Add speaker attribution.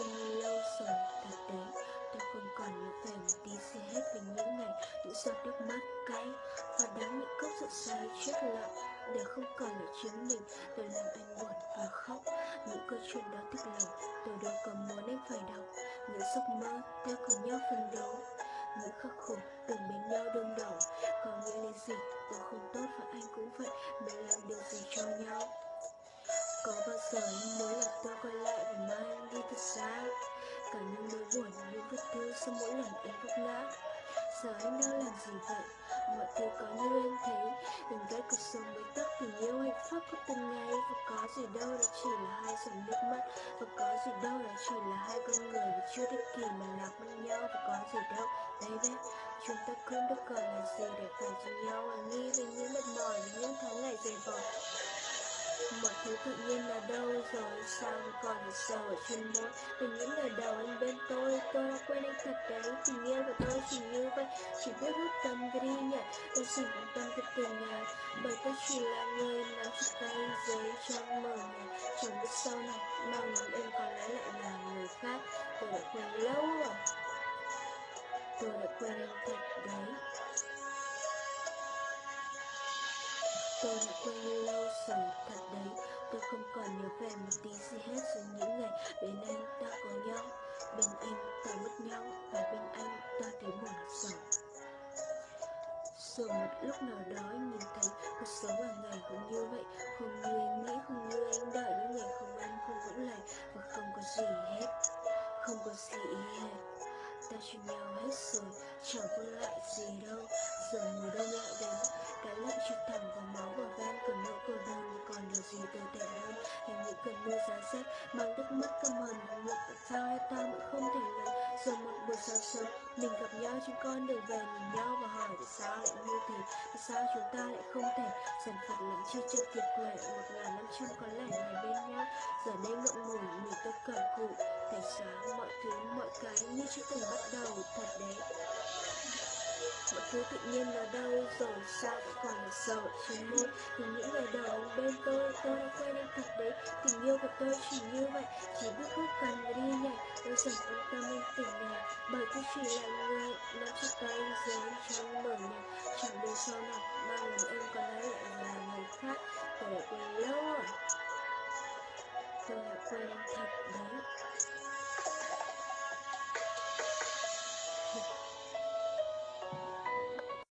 Speaker 1: quên lâu rồi. Thật đấy, Tôi không còn nhớ về một tí gì hết về những ngày Những giọt nước mắt cay Và đắng những cốc rượu say chết lặng. Để không còn là chính mình, Tôi làm anh buồn và khóc. Những câu chuyện đó tức lòng, Tôi đâu có muốn anh phải đọc. Những giấc mơ ta cùng nhau phấn đấu những khắc khổ từng bên nhau đương đầu. Có nghĩa là gì? Tôi không tốt và anh cũng vậy, Mình làm điều gì cho nhau? Có bao giờ anh muốn là tôi quay lại và mai đi sau mỗi lần em vấp ngã Giờ anh đang làm gì vậy? Mọi thứ có như anh thấy. Đừng gây cuộc sống bế tắc tình yêu hạnh phúc của từng ngày Và có gì đâu đó chỉ là hai giọt nước mắt. Và có gì đâu đó chỉ là hai con người Vì chưa thích kỳ mà lạc mất nhau. Và có gì đâu, baby. Chúng ta không được còn là gì để phải cho nhau. Và nghĩ về những mệt mỏi và những tháng ngày dày vò Mọi thứ tự nhiên là đâu rồi? Sao còn là sầu ở trên môi? Từ những lời đầu anh bên tôi Tôi đã quên anh thật đấy. Tình yêu của tôi chỉ như vậy, Chỉ biết hút tâm và đi nhận. Tôi xin quan tâm về tình ngày Bởi tôi chỉ là người nắm chặt tay giấy trong mờ này Chẳng biết sau này Mong lòng em có lẽ lại là người khác. Tôi đã quên lâu rồi. Tôi đã quên anh thật đấy. Tôi đã quên lâu rồi, thật đấy. Tôi không còn nhớ về một tí gì hết Rồi những ngày bên anh ta có nhau. Bên anh ta mất nhau Và bên anh ta thấy buồn sầu Rồi một lúc nào đó nhìn thấy Cuộc sống hàng ngày cũng như vậy. Không như anh nghĩ, không như anh đợi. Những ngày không ăn, không vững lành Và không có gì hết. Không có gì hết. Ta cho nhau hết rồi Chẳng còn lại gì đâu. Giờ những cơn mưa giá rét Mang nước mắt căm hờn động lực Tại sao hai ta vẫn không thể lấy Rồi một buổi sáng sớm? Mình gặp nhau chúng con đường về nhìn nhau Và hỏi tại sao lại như thế? Tại sao chúng ta lại không thể Dần phật lắm chi chưa tuyệt quệ? Một ngàn năm trăm có lẽ ngày bên nhau. Giờ đây thứ tự nhiên là đâu rồi sao còn sợ sầu môi Thì những ngày đầu bên tôi, tôi đã quên thật đấy. Tình yêu của tôi chỉ như vậy, chỉ biết hút cần và đi nhảy. Tôi dần quan tâm anh tỉnh nhà Bởi tôi chỉ là người nắm chặt tay dưới trong mở nhà Chẳng biết sau nào ba lần em còn lấy lại là người khác. Tôi đã quên lâu rồi. Tôi đã quên thật đấy.